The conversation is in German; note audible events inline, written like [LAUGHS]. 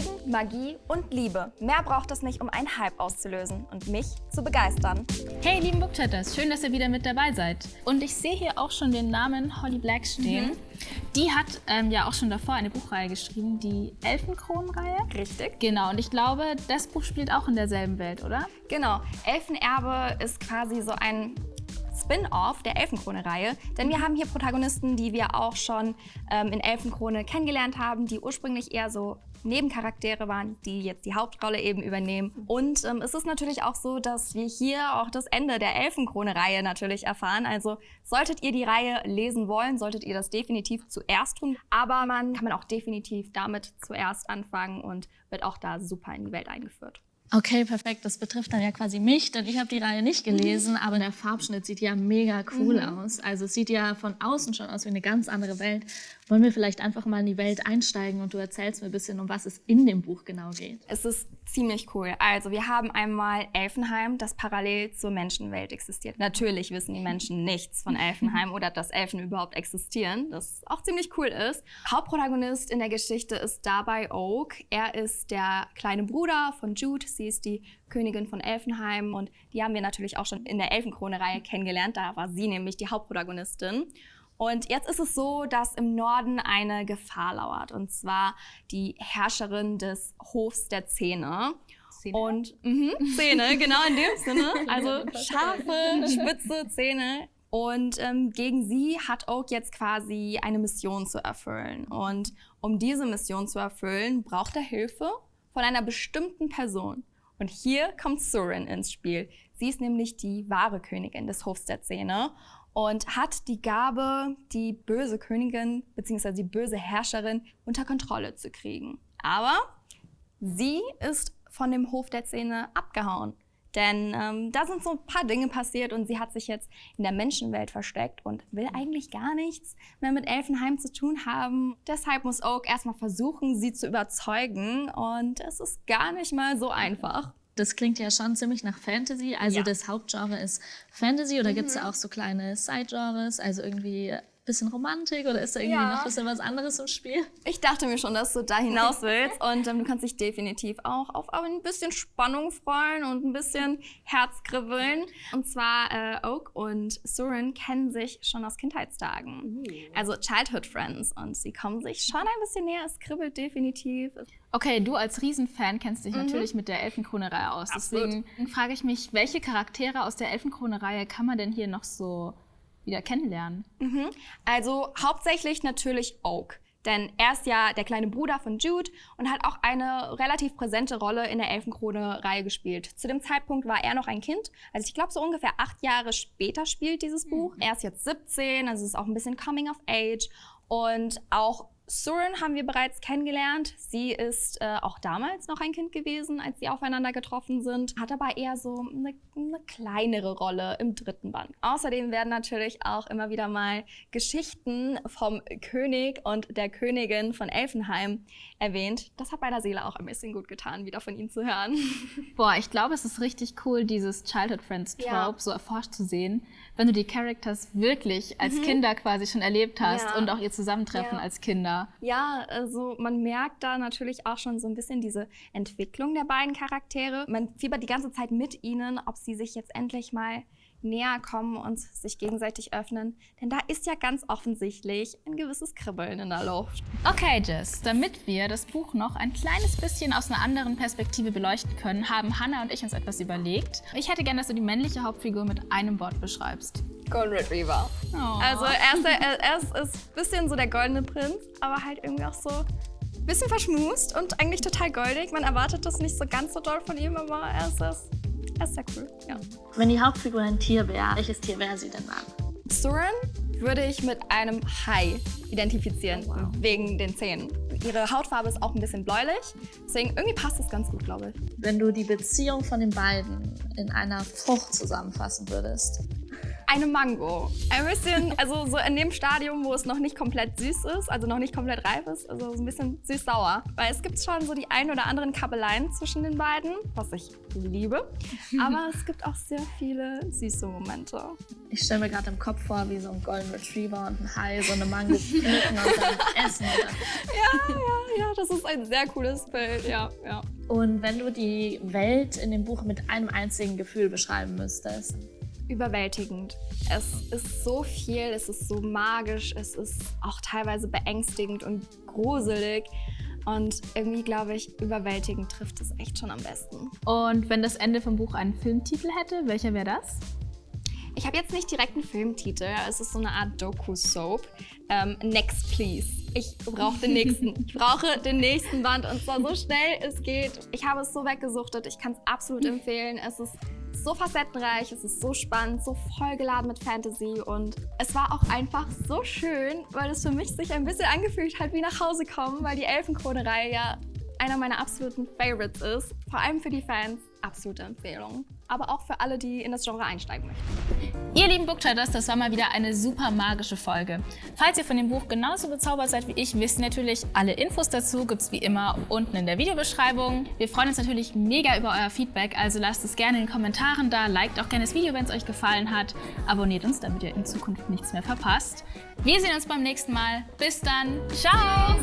Intrigen, Magie und Liebe. Mehr braucht es nicht, um einen Hype auszulösen und mich zu begeistern. Hey, lieben Bookchatters, schön, dass ihr wieder mit dabei seid. Und ich sehe hier auch schon den Namen Holly Black stehen. Mhm. Die hat ähm, ja auch schon davor eine Buchreihe geschrieben, die Elfenkronenreihe. Richtig. Genau, und ich glaube, das Buch spielt auch in derselben Welt, oder? Genau. Elfenerbe ist quasi so ein Spin-off der Elfenkrone-Reihe. Denn wir haben hier Protagonisten, die wir auch schon ähm, in Elfenkrone kennengelernt haben, die ursprünglich eher so Nebencharaktere waren, die jetzt die Hauptrolle eben übernehmen. Und ähm, es ist natürlich auch so, dass wir hier auch das Ende der Elfenkrone-Reihe natürlich erfahren. Also solltet ihr die Reihe lesen wollen, solltet ihr das definitiv zuerst tun. Aber man kann man auch definitiv damit zuerst anfangen und wird auch da super in die Welt eingeführt. Okay, perfekt. Das betrifft dann ja quasi mich, denn ich habe die Reihe nicht gelesen, aber der Farbschnitt sieht ja mega cool mhm. aus. Also es sieht ja von außen schon aus wie eine ganz andere Welt. Wollen wir vielleicht einfach mal in die Welt einsteigen und du erzählst mir ein bisschen, um was es in dem Buch genau geht? Es ist ziemlich cool. Also wir haben einmal Elfenheim, das parallel zur Menschenwelt existiert. Natürlich wissen die Menschen [LAUGHS] nichts von Elfenheim oder dass Elfen überhaupt existieren, das auch ziemlich cool ist. Hauptprotagonist in der Geschichte ist dabei Oak. Er ist der kleine Bruder von Jude. Sie ist die Königin von Elfenheim und die haben wir natürlich auch schon in der Elfenkrone-Reihe kennengelernt. Da war sie nämlich die Hauptprotagonistin. Und jetzt ist es so, dass im Norden eine Gefahr lauert, und zwar die Herrscherin des Hofs der Zähne. Zähne? Und mh, Zähne, genau in dem Sinne. [LAUGHS] Also scharfe, spitze Zähne. Und ähm, gegen sie hat Oak jetzt quasi eine Mission zu erfüllen. Und um diese Mission zu erfüllen, braucht er Hilfe von einer bestimmten Person. Und hier kommt Surin ins Spiel. Sie ist nämlich die wahre Königin des Hofs der Zähne und hat die Gabe, die böse Königin bzw. die böse Herrscherin unter Kontrolle zu kriegen. Aber sie ist von dem Hof der Zähne abgehauen. Denn ähm, da sind so ein paar Dinge passiert und sie hat sich jetzt in der Menschenwelt versteckt und will eigentlich gar nichts mehr mit Elfenheim zu tun haben. Deshalb muss Oak erstmal versuchen, sie zu überzeugen und es ist gar nicht mal so einfach. Das klingt ja schon ziemlich nach Fantasy. Also ja. das Hauptgenre ist Fantasy oder mhm. gibt es da auch so kleine Side-Genres, also irgendwie bisschen Romantik oder ist da irgendwie ja. noch ein bisschen was anderes im Spiel? Ich dachte mir schon, dass du da hinaus [LAUGHS] willst und ähm, du kannst dich definitiv auch auf ein bisschen Spannung freuen und ein bisschen Herzkribbeln. Und zwar äh, Oak und Surin kennen sich schon aus Kindheitstagen, also Childhood Friends und sie kommen sich schon ein bisschen näher. Es kribbelt definitiv. Okay, du als Riesenfan kennst dich mhm. natürlich mit der Elfenkrone-Reihe aus. Absolut. Deswegen frage ich mich, welche Charaktere aus der Elfenkrone-Reihe kann man denn hier noch so wieder kennenlernen? Mhm. Also hauptsächlich natürlich Oak. Denn er ist ja der kleine Bruder von Jude und hat auch eine relativ präsente Rolle in der Elfenkrone-Reihe gespielt. Zu dem Zeitpunkt war er noch ein Kind. Also ich glaube, so ungefähr acht Jahre später spielt dieses Buch. Mhm. Er ist jetzt 17, also es ist auch ein bisschen Coming of Age. Und auch Surin haben wir bereits kennengelernt. Sie ist äh, auch damals noch ein Kind gewesen, als sie aufeinander getroffen sind, hat aber eher so eine, eine, kleinere Rolle im dritten Band. Außerdem werden natürlich auch immer wieder mal Geschichten vom König und der Königin von Elfenheim erwähnt. Das hat meiner Seele auch ein bisschen gut getan, wieder von ihnen zu hören. [LAUGHS] Boah, ich glaube, es ist richtig cool, dieses Childhood Friends Trope ja. so erforscht zu sehen, wenn du die Characters wirklich als mhm. Kinder quasi schon erlebt hast ja. und auch ihr Zusammentreffen ja. als Kinder. Ja, also man merkt da natürlich auch schon so ein bisschen diese Entwicklung der beiden Charaktere. Man fiebert die ganze Zeit mit ihnen, ob sie sich jetzt endlich mal näher kommen und sich gegenseitig öffnen. Denn da ist ja ganz offensichtlich ein gewisses Kribbeln in der Luft. Okay, Jess, damit wir das Buch noch ein kleines bisschen aus einer anderen Perspektive beleuchten können, haben Hannah und ich uns etwas überlegt. Ich hätte gerne, dass du die männliche Hauptfigur mit einem Wort beschreibst. Golden Retriever. Oh. Also er ist, der, er ist, ein bisschen so der goldene Prinz, aber halt irgendwie auch so ein bisschen verschmust und eigentlich total goldig. Man erwartet das nicht so ganz so doll von ihm, aber er ist. Er ist sehr cool, ja. Wenn die Hauptfigur ein Tier wäre, welches Tier wäre sie denn dann? Surin würde ich mit einem Hai identifizieren, oh, wow. wegen den Zähnen. Ihre Hautfarbe ist auch ein bisschen bläulich, deswegen irgendwie passt das ganz gut, glaube ich. Wenn du die Beziehung von den beiden in einer Frucht zusammenfassen würdest, eine Mango. Ein bisschen, also so in dem Stadium, wo es noch nicht komplett süß ist, also noch nicht komplett reif ist, also so ein bisschen süß-sauer. Weil es gibt schon so die ein oder anderen Kabeleien zwischen den beiden, was ich liebe. Aber es gibt auch sehr viele süße Momente. Ich stelle mir gerade im Kopf vor, wie so ein Golden Retriever und ein Hai so eine Mango pflücken und dann essen. Ja, ja, ja, das das ist ein sehr cooles Bild, ja, ja. Und wenn du die Welt in dem Buch mit einem einzigen Gefühl beschreiben müsstest? Überwältigend. Es ist so viel, es ist so magisch, es ist auch teilweise beängstigend und gruselig. Und irgendwie glaube ich, überwältigend trifft es echt schon am besten. Und wenn das Ende vom Buch einen Filmtitel hätte, welcher wäre das? Ich habe jetzt nicht direkt einen Filmtitel. Es ist so eine Art Doku-Soap. Ähm, next, please. Ich brauche den nächsten. [LAUGHS] Ich brauche den nächsten Band und zwar so schnell es geht. Ich habe es so weggesuchtet. Ich kann es absolut empfehlen. Es ist so facettenreich, es ist so spannend, so vollgeladen mit Fantasy und es war auch einfach so schön, weil es für mich sich ein bisschen angefühlt hat wie nach Hause kommen, weil die Elfenkrone-Reihe ja einer meiner absoluten Favorites ist. Vor allem für die Fans absolute Empfehlung. Aber auch für alle, die in das Genre einsteigen möchten. Ihr lieben Booktraders, das war mal wieder eine super magische Folge. Falls ihr von dem Buch genauso bezaubert seid wie ich, wisst ihr natürlich, alle Infos dazu gibt es wie immer unten in der Videobeschreibung. Wir freuen uns natürlich mega über euer Feedback, also lasst es gerne in den Kommentaren da, liked auch gerne das Video, wenn es euch gefallen hat, abonniert uns, damit ihr in Zukunft nichts mehr verpasst. Wir sehen uns beim nächsten Mal. Bis dann. Ciao!